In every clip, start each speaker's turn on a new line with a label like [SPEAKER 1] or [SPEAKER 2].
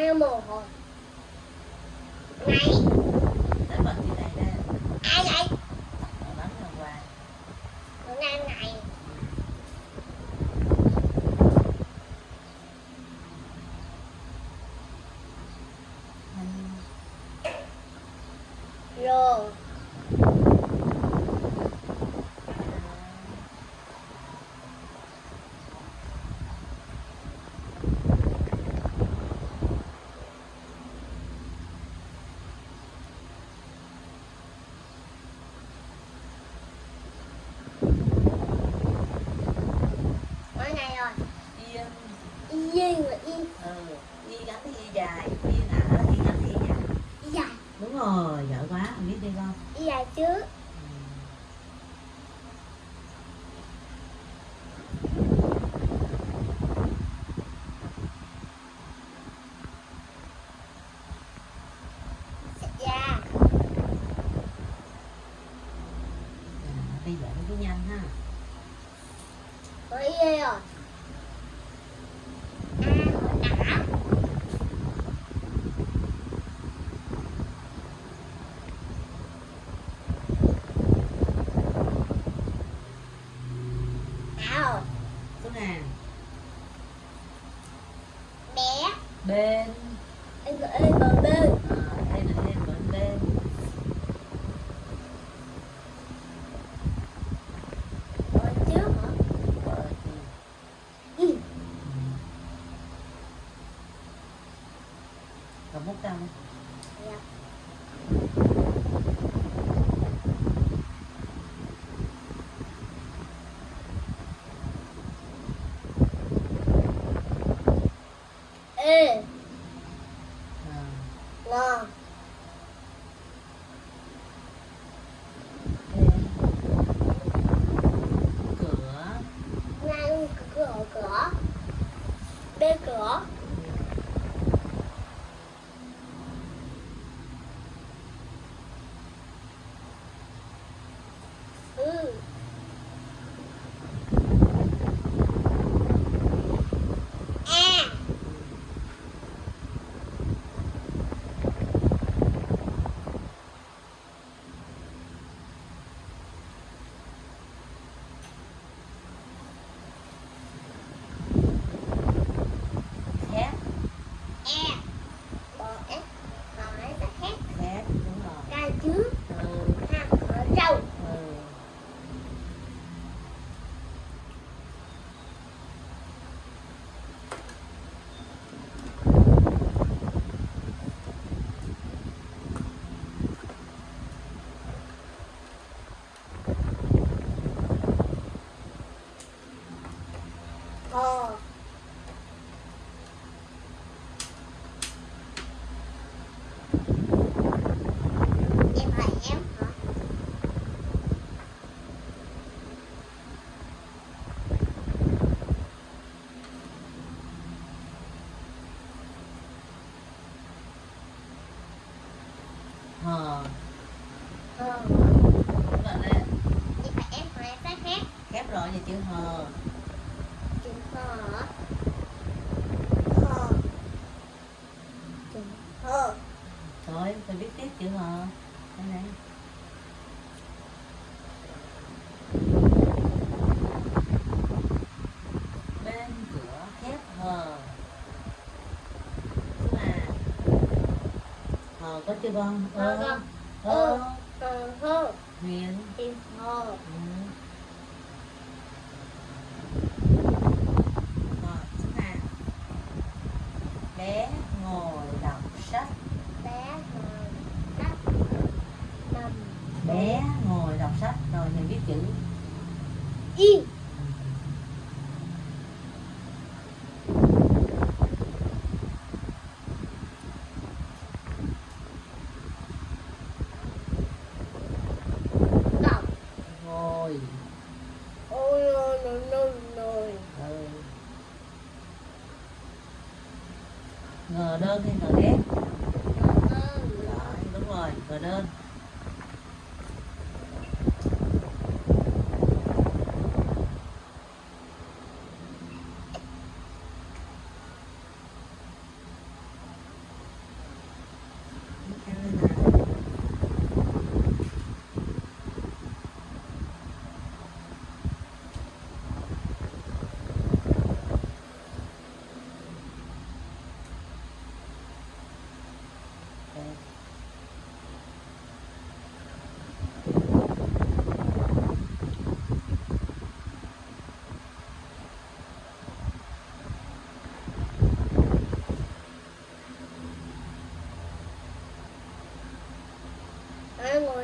[SPEAKER 1] I am.
[SPEAKER 2] Oh, yeah. então. chứ
[SPEAKER 1] con?
[SPEAKER 2] Ơ ơ
[SPEAKER 1] ơ
[SPEAKER 2] huyền ngô bé ngồi đọc sách.
[SPEAKER 1] Bé ngồi đọc sách.
[SPEAKER 2] Bé ngồi đọc sách rồi mình biết chữ. Y. đơn hay gờ ghét gờ đơn đúng rồi gờ đơn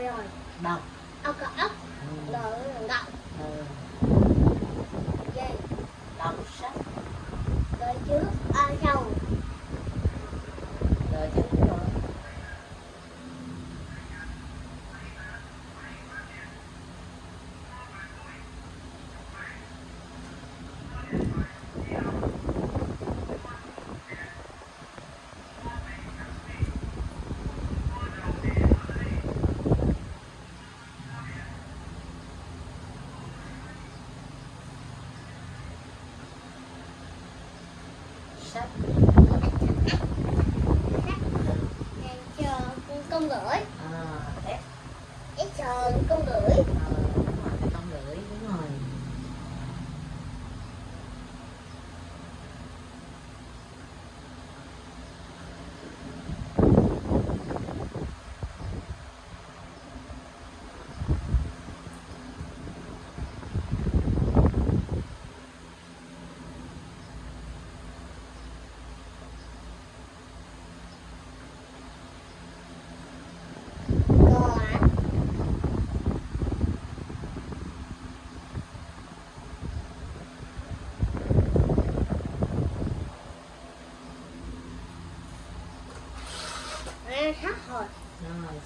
[SPEAKER 2] rồi.
[SPEAKER 1] Bọc. Ờ, ốc
[SPEAKER 2] ốc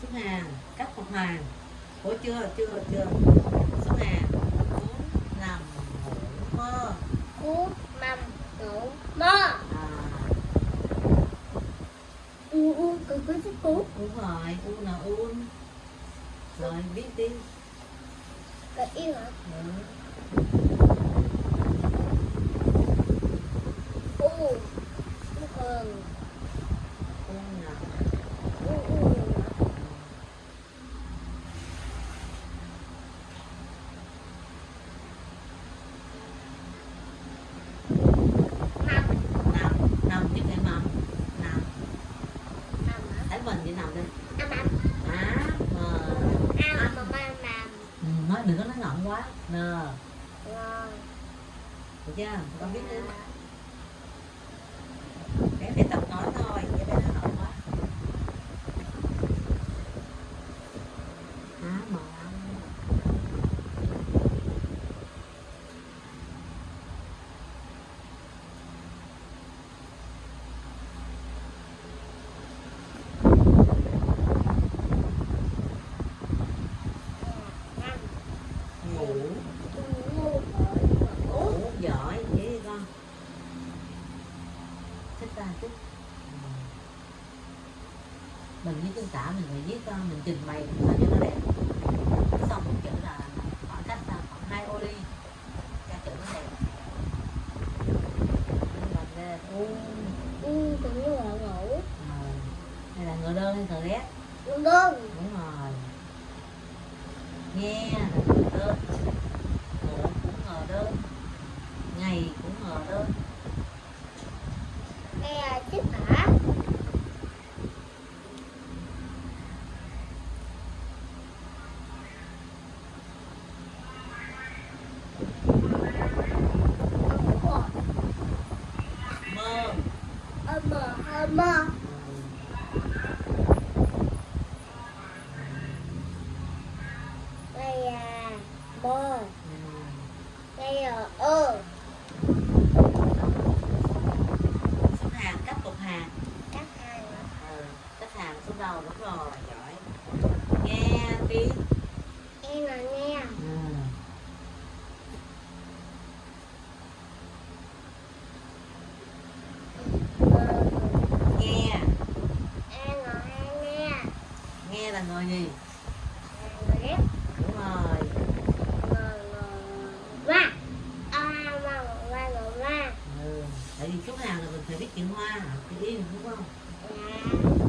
[SPEAKER 2] xếp hàng cắt mặt hàng Ủa chưa chưa chưa. đừng có nói ngọng quá.
[SPEAKER 1] Nè.
[SPEAKER 2] Được chưa? Con biết đi. chừng mày. là người gì?
[SPEAKER 1] Người ghét.
[SPEAKER 2] Đúng rồi.
[SPEAKER 1] Hoa à, hoa hoa
[SPEAKER 2] ừ tại vì chú nào là mình phải biết chuyện hoa chữ yên đúng không? Dạ.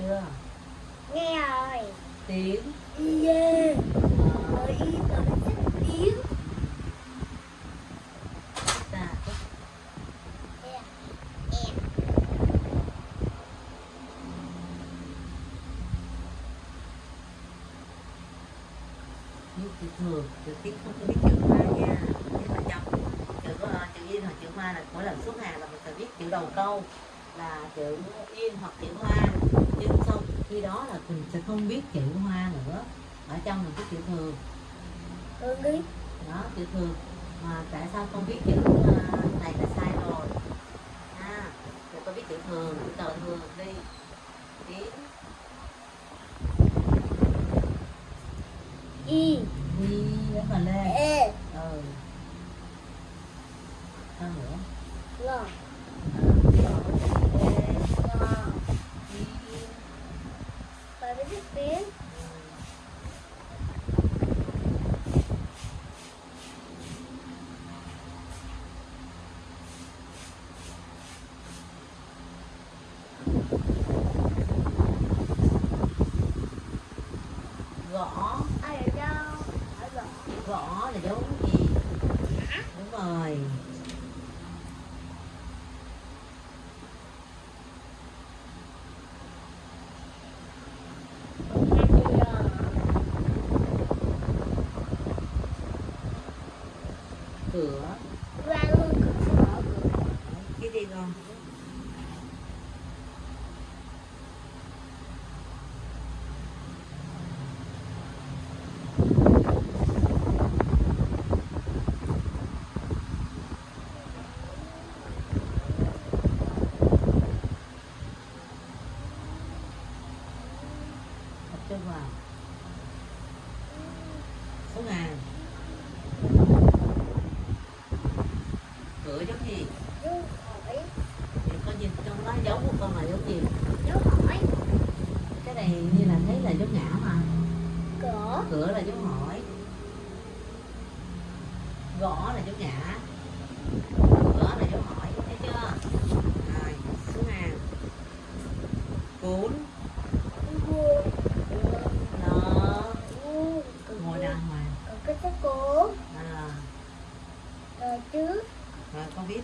[SPEAKER 2] chưa?
[SPEAKER 1] Nghe rồi.
[SPEAKER 2] Tiếng.
[SPEAKER 1] Yeah. Bởi ý tôi thích tiếng.
[SPEAKER 2] Dạ chữ thường, chữ tiếng không có biết chữ ma nha. Chữ mà trong chữ, chữ, chữ, chữ, chữ ma là mỗi lần xuất hàng là mình sẽ biết chữ đầu câu là chữ in hoặc chữ hoa. Nhưng sau khi đó là mình sẽ không biết chữ hoa nữa. Ở trong là cái chữ thường.
[SPEAKER 1] Hương đi.
[SPEAKER 2] đó chữ thường. Mà tại sao con viết chữ à, này là sai rồi? À rồi con viết chữ thường chữ tờ thường đi. Đi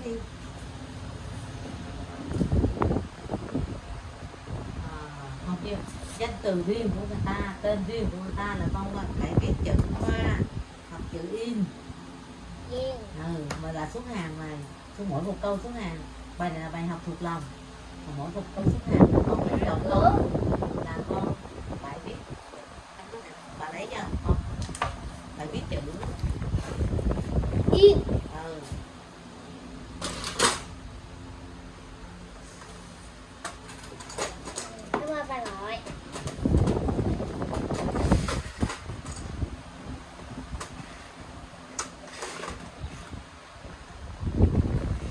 [SPEAKER 2] đi. À, không chưa danh từ riêng của người ta tên riêng của người ta là con phải viết chữ hoa hoặc chữ in.
[SPEAKER 1] Viên.
[SPEAKER 2] ừ, mà là số hàng này số mỗi một câu số hàng. Bài này là bài học thuộc lòng. Mỗi một câu số hàng là con phải chọn câu là con phải viết bà lấy cho con phải viết chữ
[SPEAKER 1] Yên.
[SPEAKER 2] ừ.
[SPEAKER 1] Cảm ơn bà nội.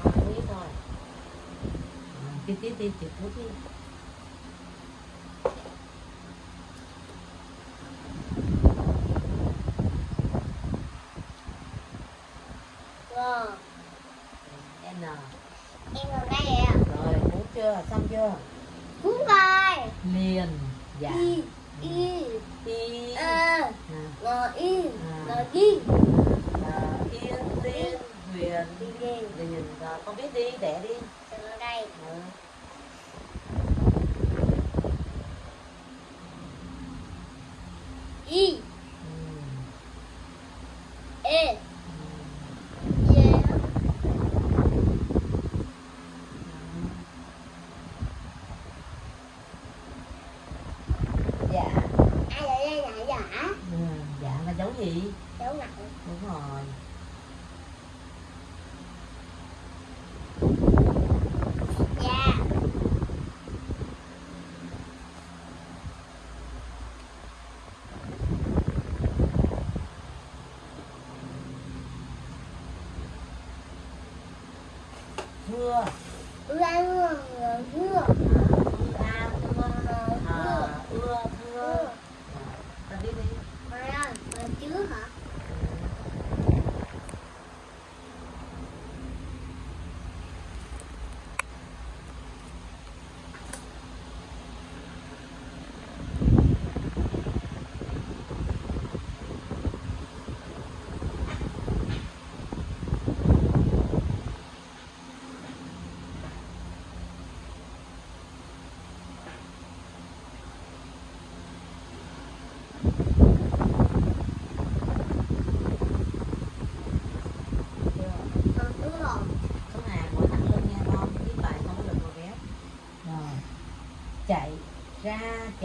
[SPEAKER 2] con viết thôi ừ, đi chữ phút đi
[SPEAKER 1] Ngò.
[SPEAKER 2] n
[SPEAKER 1] Em còn đây ạ.
[SPEAKER 2] rồi cuốn chưa xong chưa
[SPEAKER 1] Cuốn coi.
[SPEAKER 2] liền dạ
[SPEAKER 1] Y. Y.
[SPEAKER 2] y
[SPEAKER 1] Ơ.
[SPEAKER 2] à,
[SPEAKER 1] Ngò yên.
[SPEAKER 2] À.
[SPEAKER 1] Ngò yên.
[SPEAKER 2] à, yên liên huyền
[SPEAKER 1] Đi đi.
[SPEAKER 2] liền rồi con viết đi đẻ đi
[SPEAKER 1] Từ đây.
[SPEAKER 2] ừ.
[SPEAKER 1] Y.
[SPEAKER 2] うら
[SPEAKER 1] や
[SPEAKER 2] ま。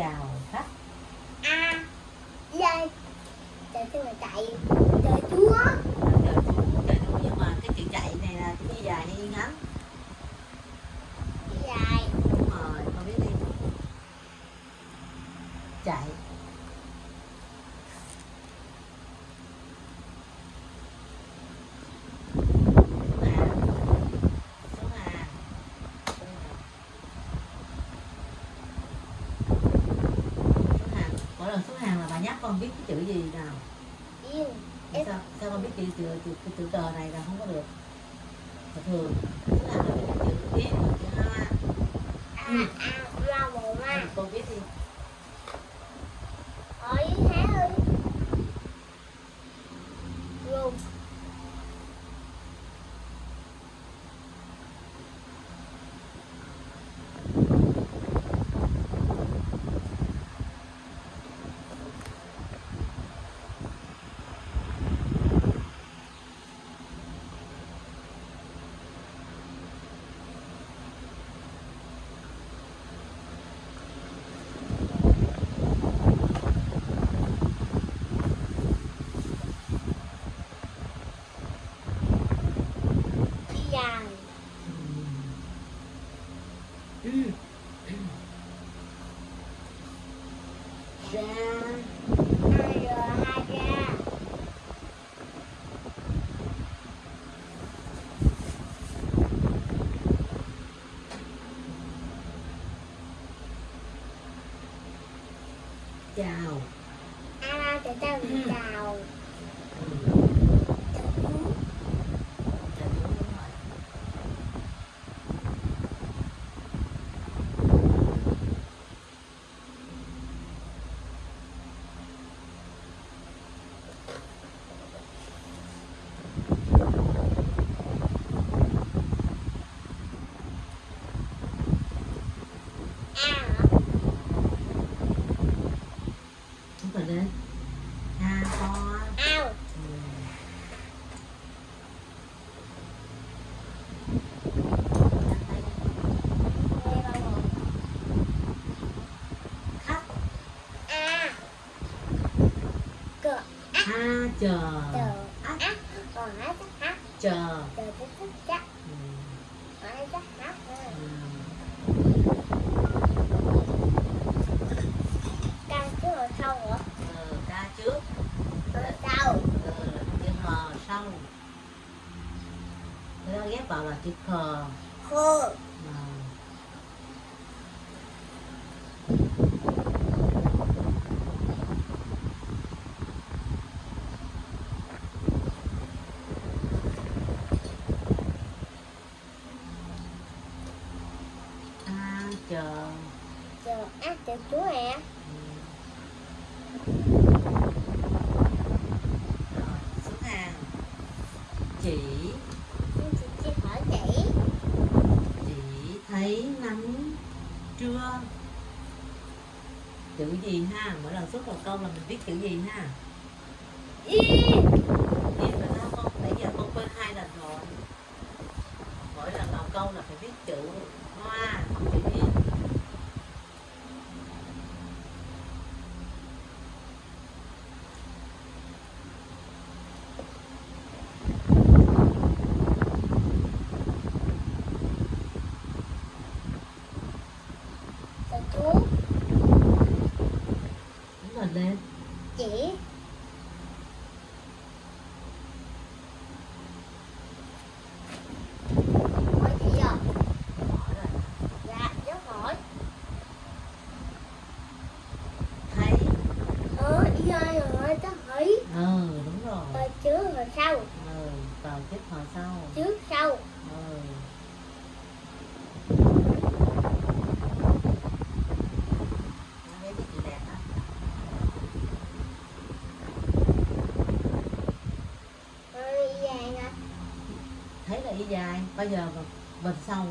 [SPEAKER 2] Yeah. con biết cái chữ gì nào?
[SPEAKER 1] Yêu
[SPEAKER 2] sao? Sao con biết chữ chữ chữ, chữ cờ này là không có được? Thật thường tức là nó cái chữ biết chữ hoa
[SPEAKER 1] a a ra bồ ma
[SPEAKER 2] con biết đi. down. chờ.
[SPEAKER 1] Chờ. Ca trước rồi sau hả?
[SPEAKER 2] Ừ, trước.
[SPEAKER 1] Rồi sau.
[SPEAKER 2] Ờ, ừ, chữ sau. Người ta ghép vào là chữ khờ. xuất cầu công là mình viết chữ gì ha? dài bây giờ mình sâu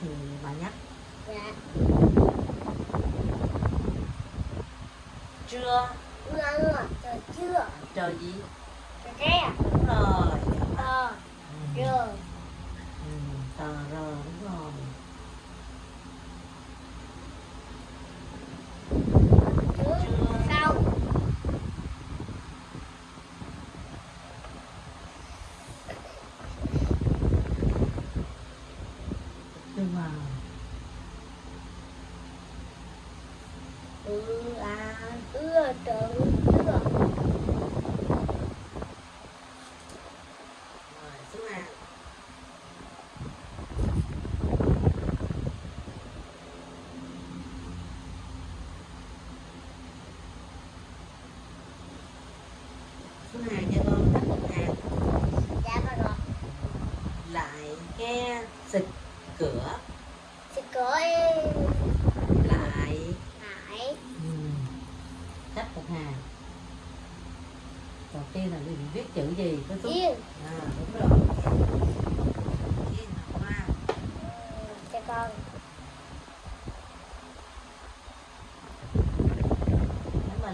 [SPEAKER 2] thì bà nhắc.
[SPEAKER 1] Dạ. Trưa mưa trời trưa
[SPEAKER 2] trời gì?
[SPEAKER 1] Trời
[SPEAKER 2] cái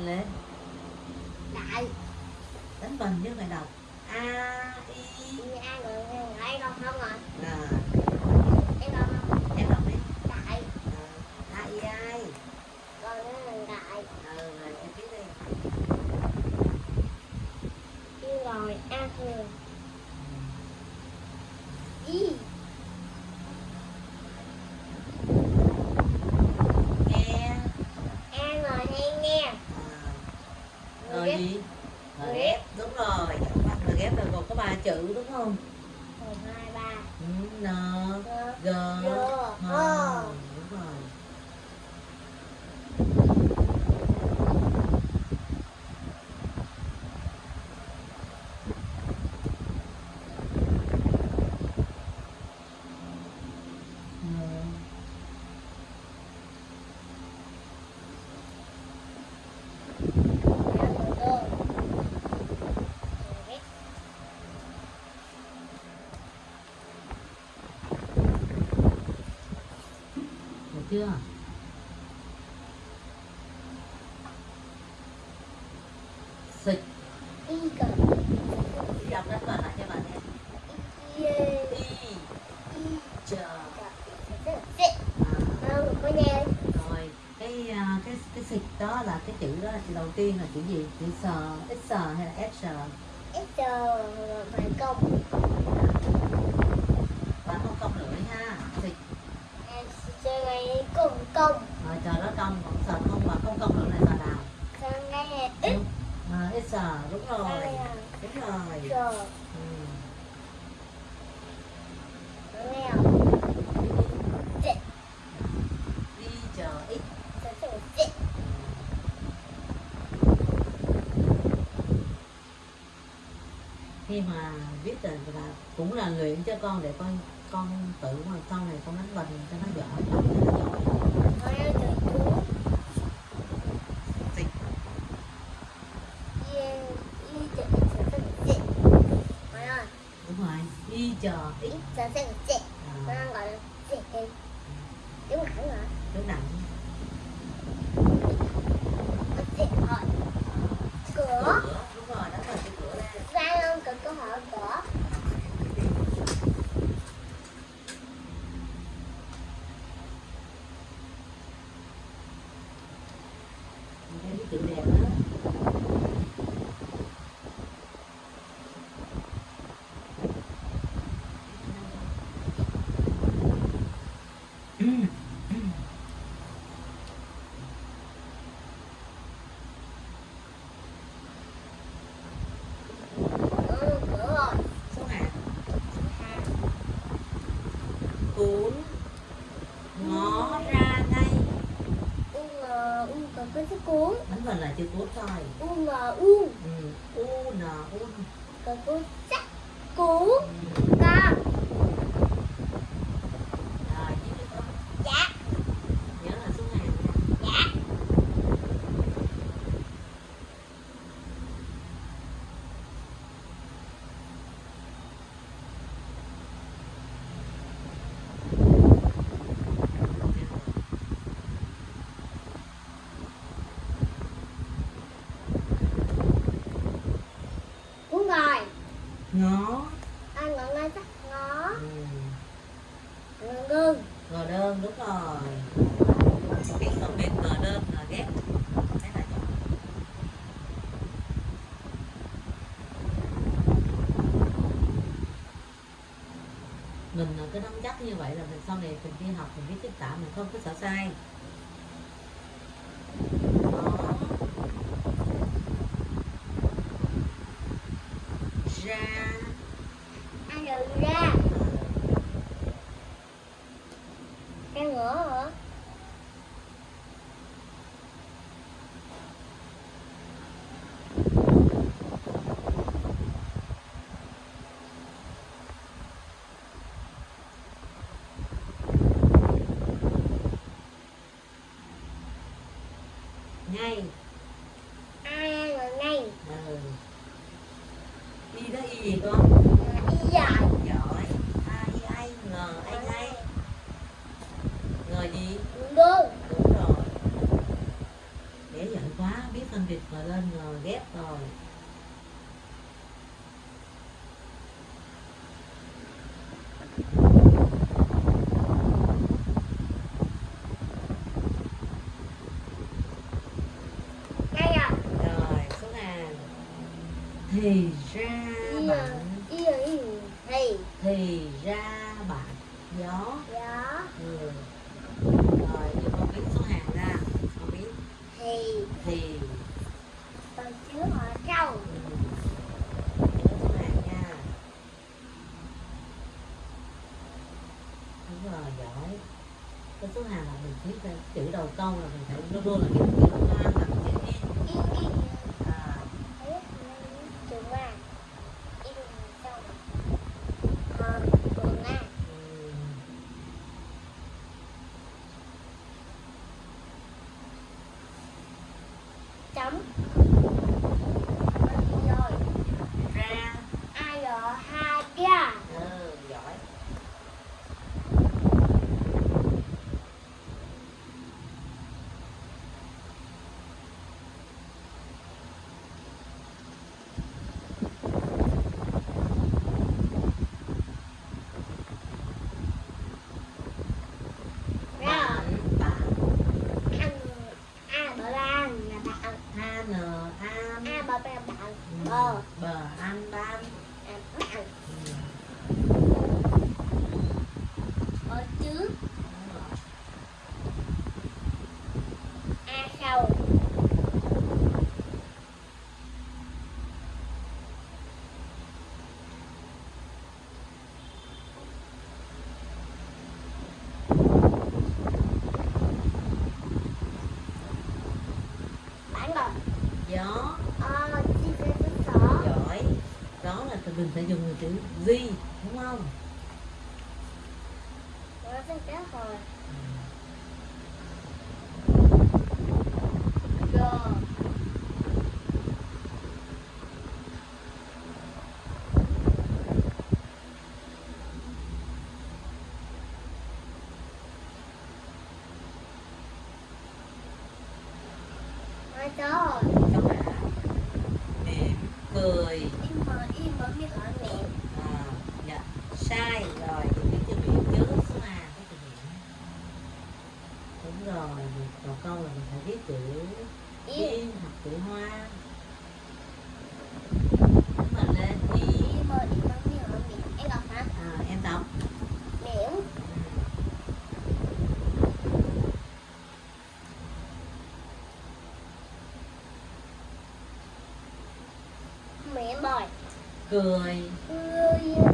[SPEAKER 2] lên
[SPEAKER 1] đại.
[SPEAKER 2] Đánh bình chứ mày đọc. A i
[SPEAKER 1] a người người không không rồi
[SPEAKER 2] à.
[SPEAKER 1] Ờ. em không?
[SPEAKER 2] Em đọc đi.
[SPEAKER 1] Đại.
[SPEAKER 2] À, i ai?
[SPEAKER 1] Người đại. Ờ,
[SPEAKER 2] rồi em rồi đó là cái chữ đó là chữ đầu tiên là chữ gì? Chữ sờ x hay là s
[SPEAKER 1] s à? ờ, công.
[SPEAKER 2] Và không công nữa ha.
[SPEAKER 1] Thì ngày cùng công.
[SPEAKER 2] Rồi chờ đó công còn sờ không mà không công lưỡi này sờ nào?
[SPEAKER 1] Sờ ngay à, x?
[SPEAKER 2] À, x à? đúng rồi đúng rồi, ừ. khi mà viết là, là cũng là luyện cho con để con con tự mà sau này con đánh vần cho nó giỏi.
[SPEAKER 1] vẫn là chưa cốt thôi
[SPEAKER 2] nắm chắc như vậy là mình sau này mình đi học, mình biết tất cả mình không có sợ sai. nhai
[SPEAKER 1] ai mà ngay
[SPEAKER 2] ừ. y đó y gì con?
[SPEAKER 1] Y giỏi
[SPEAKER 2] giỏi. A y ai ngờ ai ngay ngờ gì?
[SPEAKER 1] Đúng
[SPEAKER 2] đúng rồi. Dễ giỏi quá biết phân biệt ngờ lên ngờ ghép rồi. thì mình phải dùng chữ di đúng không? Ủa, cười. Cười.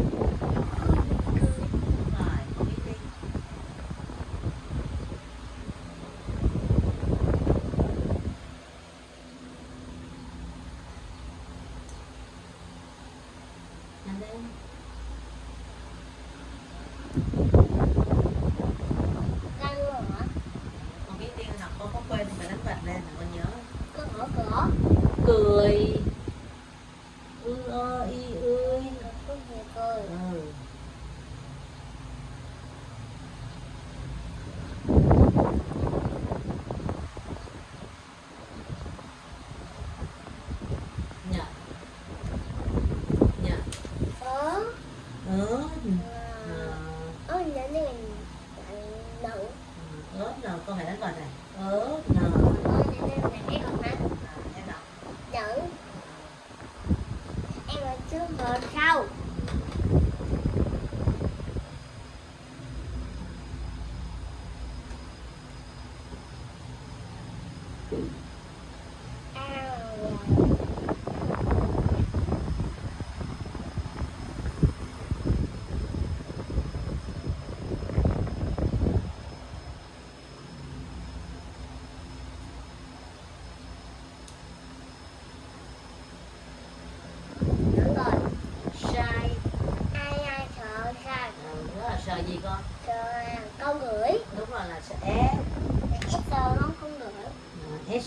[SPEAKER 2] Ow.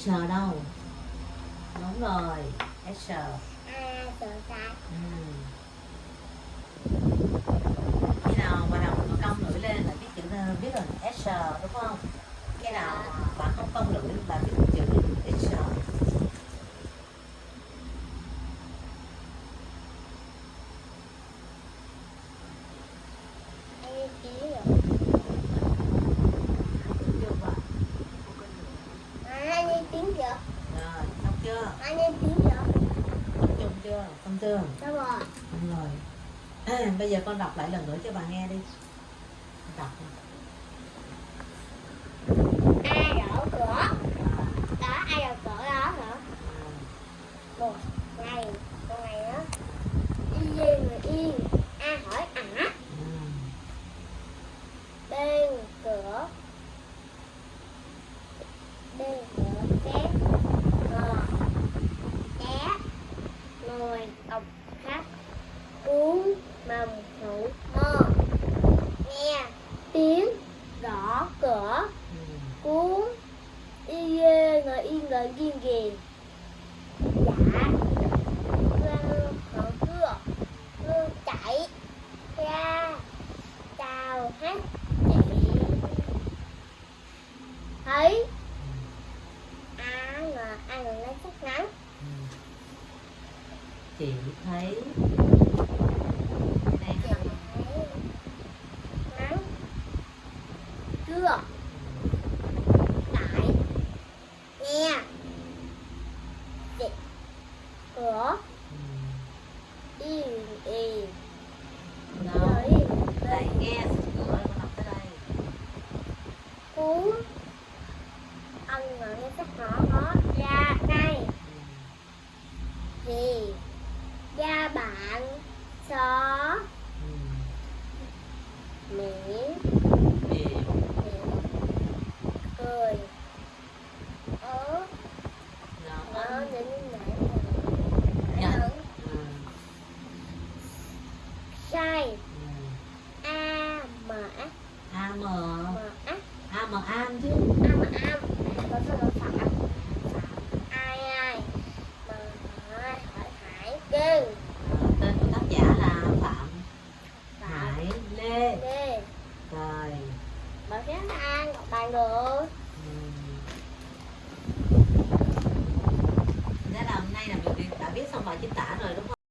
[SPEAKER 2] S đâu? Đúng rồi S chưa? Dạ vâng đúng
[SPEAKER 1] rồi đúng rồi.
[SPEAKER 2] À, bây giờ con đọc lại lần nữa cho bà nghe đi. Đọc.
[SPEAKER 1] Ai đổ cửa. Đó ai đổ cửa đó hả?
[SPEAKER 2] À.
[SPEAKER 1] Một ngày một ngày đó đi về